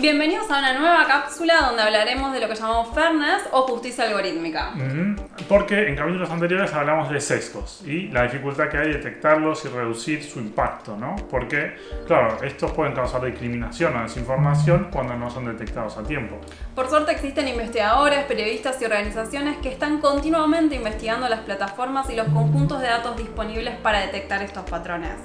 Bienvenidos a una nueva cápsula donde hablaremos de lo que llamamos fairness o justicia algorítmica. Porque en capítulos anteriores hablamos de sesgos y la dificultad que hay de detectarlos y reducir su impacto, ¿no? Porque, claro, estos pueden causar discriminación o desinformación cuando no son detectados a tiempo. Por suerte existen investigadores, periodistas y organizaciones que están continuamente investigando las plataformas y los conjuntos de datos disponibles para detectar estos patrones.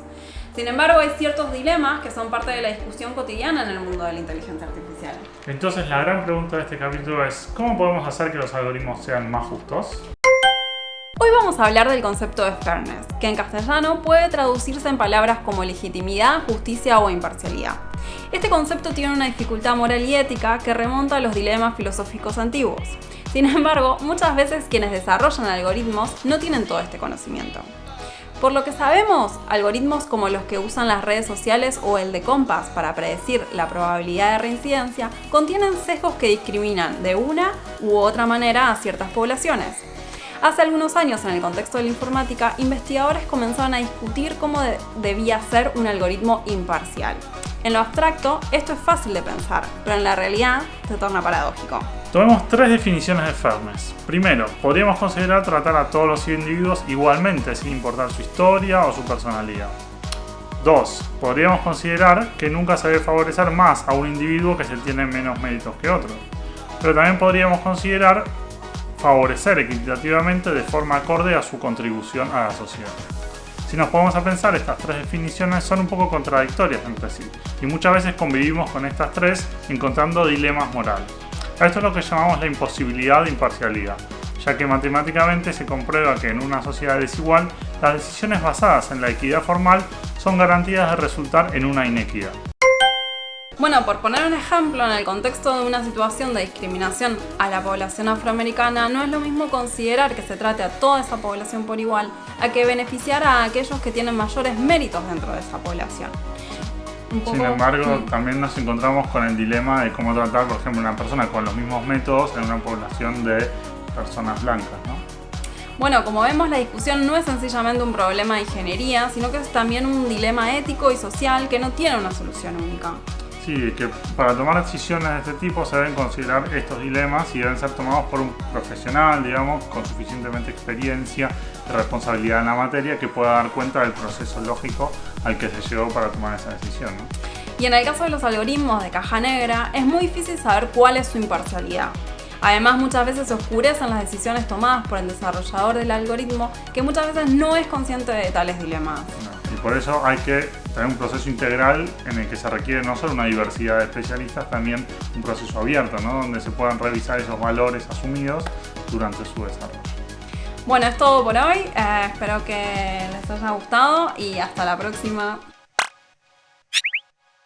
Sin embargo, hay ciertos dilemas que son parte de la discusión cotidiana en el mundo de la inteligencia artificial. Entonces, la gran pregunta de este capítulo es, ¿cómo podemos hacer que los algoritmos sean más justos? Hoy vamos a hablar del concepto de fairness, que en castellano puede traducirse en palabras como legitimidad, justicia o imparcialidad. Este concepto tiene una dificultad moral y ética que remonta a los dilemas filosóficos antiguos. Sin embargo, muchas veces quienes desarrollan algoritmos no tienen todo este conocimiento. Por lo que sabemos, algoritmos como los que usan las redes sociales o el de Compass para predecir la probabilidad de reincidencia contienen sesgos que discriminan de una u otra manera a ciertas poblaciones. Hace algunos años, en el contexto de la informática, investigadores comenzaron a discutir cómo debía ser un algoritmo imparcial. En lo abstracto, esto es fácil de pensar, pero en la realidad se torna paradójico. Tomemos tres definiciones de fairness. Primero, podríamos considerar tratar a todos los individuos igualmente sin importar su historia o su personalidad. Dos, podríamos considerar que nunca se debe favorecer más a un individuo que se tiene menos méritos que otro. Pero también podríamos considerar favorecer equitativamente de forma acorde a su contribución a la sociedad. Si nos ponemos a pensar, estas tres definiciones son un poco contradictorias entre sí, y muchas veces convivimos con estas tres encontrando dilemas morales. Esto es lo que llamamos la imposibilidad de imparcialidad, ya que matemáticamente se comprueba que en una sociedad desigual las decisiones basadas en la equidad formal son garantías de resultar en una inequidad. Bueno, por poner un ejemplo, en el contexto de una situación de discriminación a la población afroamericana, no es lo mismo considerar que se trate a toda esa población por igual, a que beneficiar a aquellos que tienen mayores méritos dentro de esa población. Sin embargo, también nos encontramos con el dilema de cómo tratar, por ejemplo, una persona con los mismos métodos en una población de personas blancas, ¿no? Bueno, como vemos, la discusión no es sencillamente un problema de ingeniería, sino que es también un dilema ético y social que no tiene una solución única. Sí, que para tomar decisiones de este tipo se deben considerar estos dilemas y deben ser tomados por un profesional, digamos, con suficientemente experiencia y responsabilidad en la materia que pueda dar cuenta del proceso lógico al que se llegó para tomar esa decisión. Y en el caso de los algoritmos de caja negra, es muy difícil saber cuál es su imparcialidad. Además, muchas veces se oscurecen las decisiones tomadas por el desarrollador del algoritmo, que muchas veces no es consciente de tales dilemas. Y por eso hay que tener un proceso integral en el que se requiere no solo una diversidad de especialistas, también un proceso abierto, ¿no? donde se puedan revisar esos valores asumidos durante su desarrollo. Bueno, es todo por hoy. Eh, espero que les haya gustado y hasta la próxima.